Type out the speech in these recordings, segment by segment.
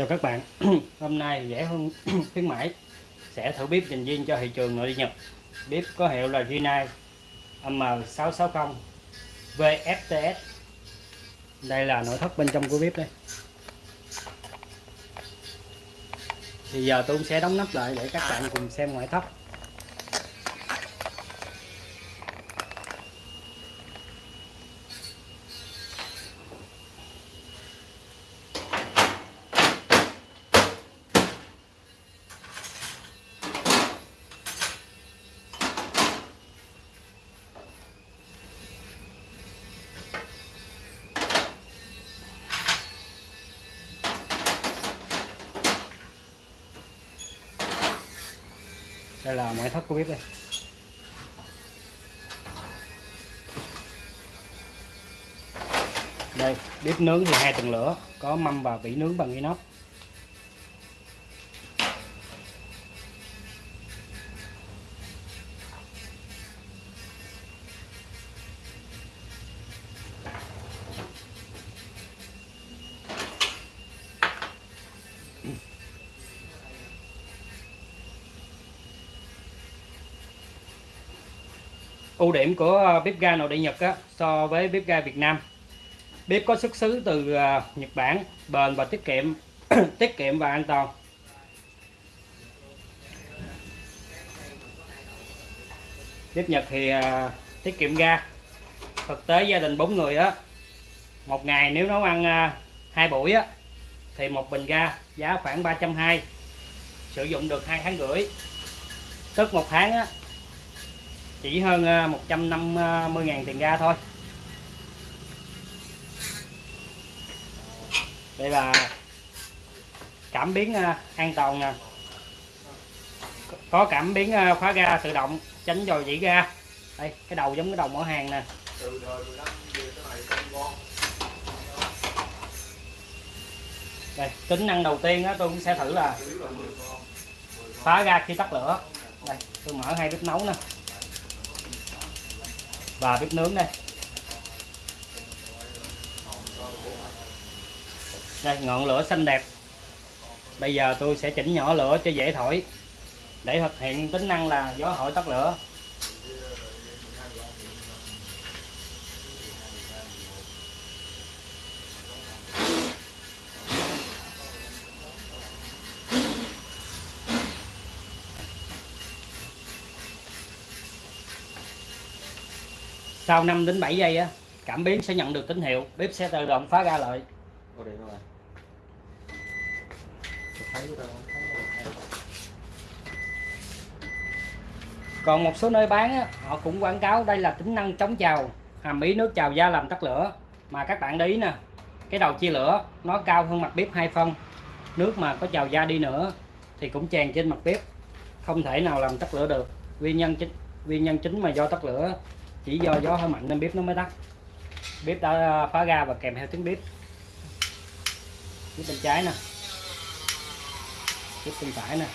Chào các bạn. Hôm nay rẻ hơn khuyến mãi Sẽ thử bếp dành riêng cho thị trường nội địa Nhật. Bếp có hiệu là Rinnai M660 VFTS Đây là nội thất bên trong của bếp đây. Thì giờ tôi cũng sẽ đóng nắp lại để các bạn cùng xem ngoại thất. Đây là ngoại thất của bếp đây. Đây, bếp nướng thì hai tầng lửa, có mâm và vỉ nướng bằng inox. Ưu điểm của ờ, bếp ga nội địa Nhật á, so với bếp ga Việt Nam. Bếp có xuất xứ từ ờ, Nhật Bản bền và tiết kiệm tiết kiệm và an toàn. Bếp Nhật thì ờ, tiết kiệm ga. Thực tế gia đình bốn người á một ngày nếu nấu ăn hai buổi á thì một bình ga giá khoảng 320 sử dụng được hai tháng rưỡi. Tức một tháng á chỉ hơn à, 150 ngàn tiền ga thôi. Đây là cảm biến à, an toàn nè có cảm biến khóa ga tự động, tránh dò dỉ ga. Đây, cái đầu giống cái đầu mở hàng nè. Đây, tính năng đầu tiên đó tôi cũng sẽ thử là phá ga khi tắt lửa. Đây, tôi mở hai bếp nấu nè và bếp nướng đây. Đây, ngọn lửa xanh đẹp. Bây giờ tôi sẽ chỉnh nhỏ lửa cho dễ thổi để thực hiện tính năng là gió thổi tắt lửa. Sau 5 đến 7 giây á cảm biến sẽ nhận được tín hiệu bếp sẽ tự động phá ra lại còn một số nơi bán á, họ cũng quảng cáo đây là tính năng chống trào hàm ý nước trào da làm tắt lửa. Mà các bạn để ý nè cái đầu chia lửa nó cao hơn mặt bếp hai phân. Nước mà có trào da đi nữa thì cũng tràn trên mặt bếp không thể nào làm tắt lửa được. Nguyên nhân chính nguyên nhân chính mà do tắt lửa chỉ do gió hơi mạnh nên bếp nó mới tắt bếp đã à, phá ra và kèm theo tiếng bếp. Bếp bên trái nè. Bếp bên phải nè.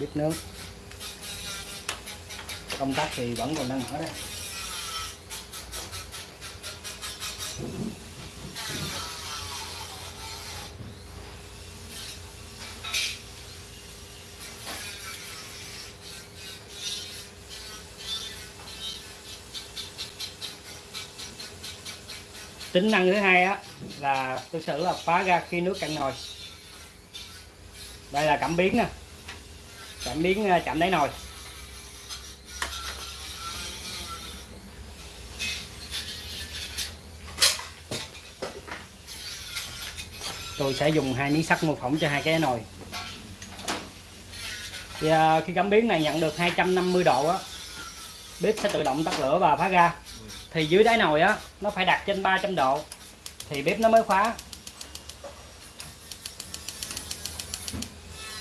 Bếp nướng. Công tắc thì vẫn còn đang mở đây. Tính năng thứ hai á là tôi sử là phá ra khi nước cạn nồi. Đây là cảm biến nè. Cảm biến ờ, chạm đáy nồi. Tôi sẽ dùng hai miếng sắt mô phỏng cho hai cái nồi. Thì à, khi cảm biến này nhận được 250 độ á bếp sẽ tự động tắt lửa và phá ra thì dưới đáy nồi á nó phải đặt trên 300 độ. Thì bếp nó mới khóa.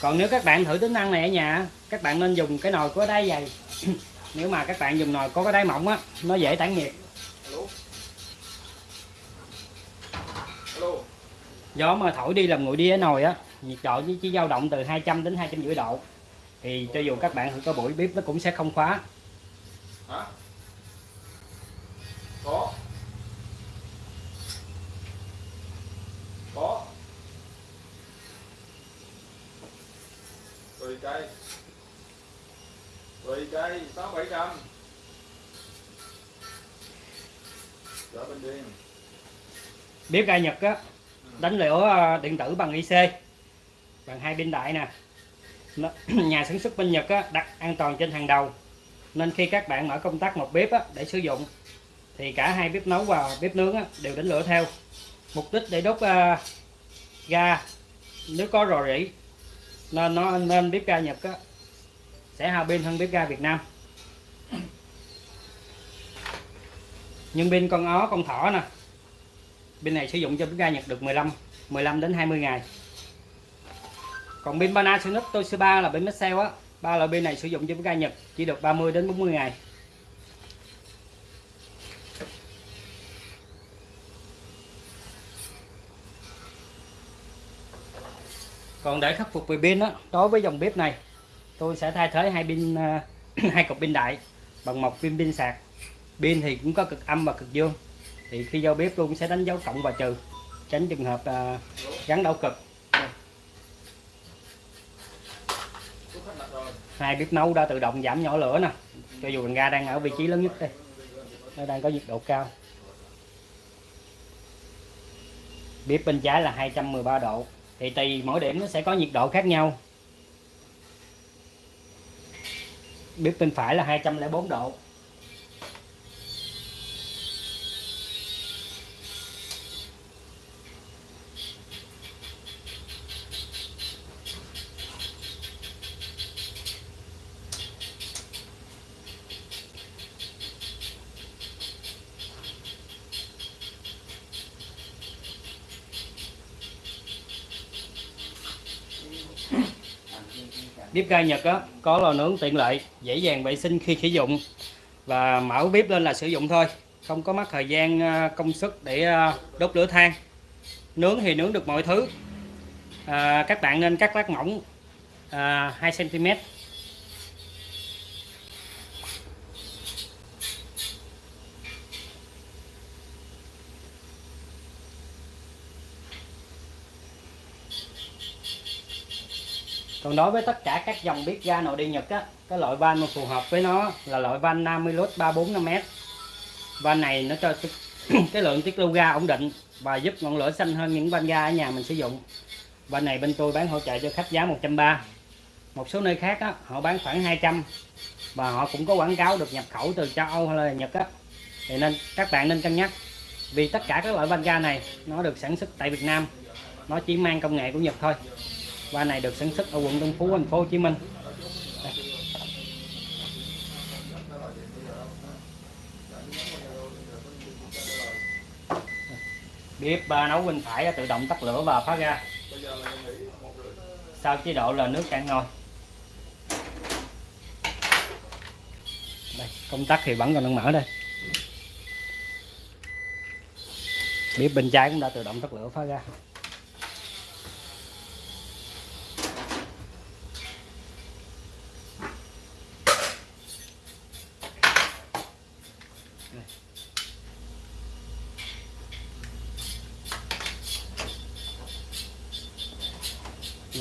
Còn nếu các bạn thử tính năng này ở nhà các bạn nên dùng cái nồi có đáy dày. Nếu mà các bạn dùng nồi có cái đáy mỏng á nó dễ tản nhiệt. Gió mà thổi đi làm nguội đi ở nồi á nhiệt độ chỉ dao động từ 200 đến 250 độ. Thì cho dù các bạn thử có buổi bếp nó cũng sẽ không khóa. Hả? có có 10 cây. 10 cây 6 700 Chở bên điên bếp ga Nhật á đánh lửa ờ, điện tử bằng IC bằng hai pin đại nè. Nó- nhà sản xuất bên Nhật á, đặt an toàn trên hàng đầu. Nên khi các bạn mở công tắc một bếp á, để sử dụng thì cả hai bếp nấu và bếp nướng á, đều đánh lửa theo. Mục đích để đốt ờ, ga nếu có rò rỉ nên nó nên bếp ga Nhật á, sẽ hao pin hơn bếp ga Việt Nam. Nhưng pin con ó con thỏ nè pin này sử dụng cho bếp ga Nhật được 15 15 đến 20 ngày. Còn pin Panasonic Toshiba là pin Maxell á ba loại pin này sử dụng cho bếp ga Nhật chỉ được 30 đến 40 ngày. Còn để khắc phục về pin đó đối với dòng bếp này tôi sẽ thay thế hai pin à, hai cục pin đại bằng một pin pin sạc. Pin thì cũng có cực âm và cực dương. Thì khi giao bếp luôn sẽ đánh dấu cộng và trừ tránh trường hợp à, gắn đảo cực. Hai bếp nấu đã tự động giảm nhỏ lửa nè cho dù bình ga đang ở vị trí lớn nhất đây nó đang có nhiệt độ cao. Bếp bên trái là 213 độ thì tùy mỗi điểm nó sẽ có nhiệt độ khác nhau. Bếp bên phải là 204 độ. Bếp ga Nhật á có lò nướng tiện lợi dễ dàng vệ sinh khi sử dụng. Và mở bếp lên là sử dụng thôi không có mất thời gian à, công sức để à, đốt lửa than. Nướng thì nướng được mọi thứ. À, các bạn nên cắt lát mỏng à, 2 cm còn đối với tất cả các dòng bếp ga nội địa Nhật á cái loại van mà phù hợp với nó là loại van Namilus 345m van này nó cho cái, cái lượng tiết lưu ga ổn định và giúp ngọn lửa xanh hơn những van ga ở nhà mình sử dụng. Van này bên tôi bán hỗ trợ cho khách giá 130 một số nơi khác á, họ bán khoảng 200 và họ cũng có quảng cáo được nhập khẩu từ châu Âu hay là Nhật á. Thì nên các bạn nên cân nhắc. Vì tất cả các loại van ga này nó được sản xuất tại Việt Nam. Nó chỉ mang công nghệ của Nhật thôi. Và này được sản xuất ở quận Tân Phú, thành phố Hồ Chí Minh. Đây. bếp nấu bên phải tự động tắt lửa và phá ra. Sau chế độ là nước cạn nồi đây, công tắc thì vẫn còn đang mở đây. Bếp bên trái cũng đã tự động tắt lửa phá ra.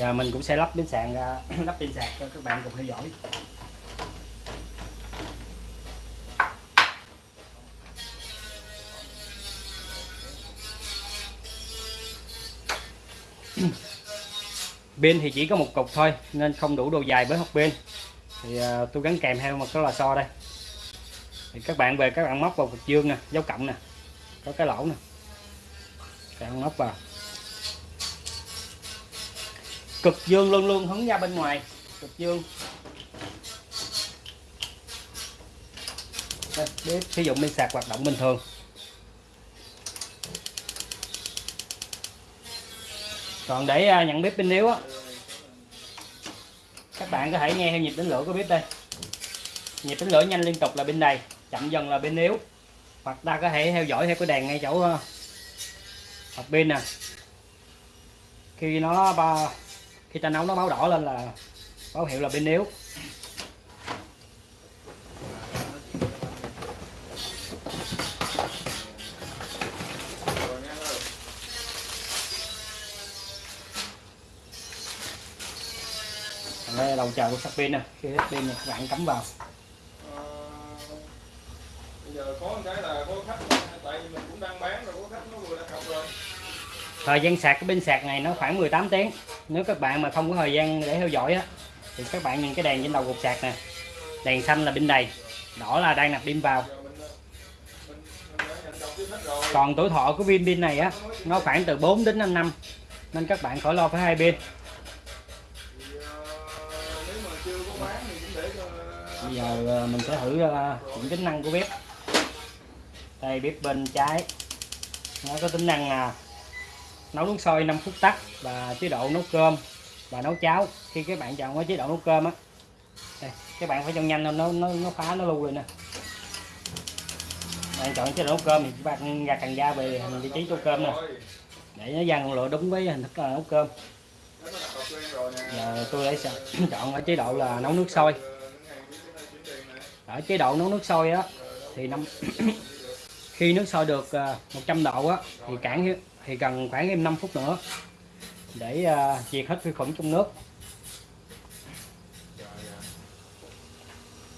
Giờ mình cũng sẽ lắp pin sạc ra lắp pin sạc cho các bạn cùng theo dõi. Pin thì chỉ có một cục thôi nên không đủ độ dài với hộp pin. Thì à, tôi gắn kèm theo một cái lò xo đây. Thì các bạn về các bạn móc vào cục dương nè dấu cộng nè có cái lỗ nè. Các bạn móc vào cực dương luôn luôn hướng ra bên ngoài. Cực dương. Đây, bếp sử dụng pin sạc hoạt động bình thường. Còn để à, nhận bếp pin yếu á. Các bạn có thể nghe theo nhịp đánh lửa của bếp đây. Nhịp đánh lửa nhanh liên tục là bên này chậm dần là bên yếu hoặc ta có thể theo dõi theo cái đèn ngay chỗ à, hộp pin nè. Khi nó ba khi ta nấu nó báo đỏ lên là báo hiệu là bên yếu. Đây là đầu chờ của sạc pin nè. Khi hết pin này các bạn cắm vào. Bây giờ có cái là có khách tại vì mình cũng đang bán rồi có khách nó vừa đặt cọc rồi thời gian sạc cái pin sạc này nó khoảng 18 tiếng nếu các bạn mà không có thời gian để theo dõi á, thì các bạn nhìn cái đèn trên đầu cục sạc nè. Đèn xanh là pin đầy, đỏ là đang nạp pin vào. Còn tuổi thọ của viên pin này á, nó khoảng từ 4 đến 5 năm, nên các bạn khỏi lo phải hai pin. Bây giờ ờ, mình sẽ thử ờ, những tính năng của bếp. Đây, bếp bên trái, nó có tính năng là nấu nước sôi 5 phút tắt và chế độ nấu cơm và nấu cháo. Khi các bạn chọn cái chế độ nấu cơm á đây, các bạn phải cho nhanh lên nó nó nó phá nó lưu rồi nè. Bạn chọn chế độ nấu cơm thì các bạn gạt cần da về mình vị trí nấu cơm nè. Để nó dàn ngọn lửa đúng với hình thức là nấu cơm. Giờ tôi lấy chọn ở chế độ là nấu nước sôi. Ở chế độ nấu nước sôi á thì năm khi nước sôi được à, 100 độ á, thì cản thì cần khoảng thêm 5 phút nữa để à, diệt hết vi khuẩn trong nước.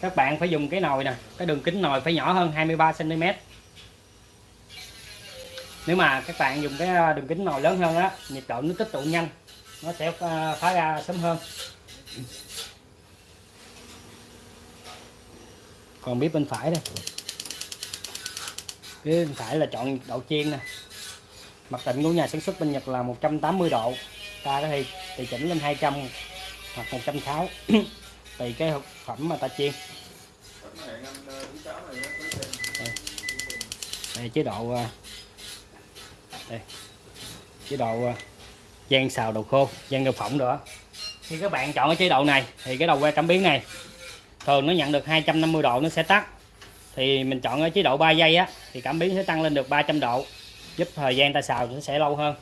Các bạn phải dùng cái nồi nè, cái đường kính nồi phải nhỏ hơn 23 cm nếu mà các bạn dùng cái à, đường kính nồi lớn hơn á, nhiệt độ nó tích tụ nhanh, nó sẽ phá ra sớm hơn. Còn bếp bên phải đây bếp bên phải là chọn nhiệt độ chiên nè. Mặt định của nhà sản xuất bên Nhật là 180 độ. Ta có thể tùy chỉnh lên 200 hoặc 160 tùy cái thực phẩm mà ta chiên. Đây, à, đây chế độ đây chế độ gian xào đồ khô gian đậu phỏng nữa khi các bạn chọn cái chế độ này thì cái đầu que cảm biến này. Thường nó nhận được 250 độ nó sẽ tắt. Thì mình chọn ở chế độ 3 giây á thì cảm biến sẽ tăng lên được 300 độ, giúp thời gian ta xào nó sẽ lâu hơn.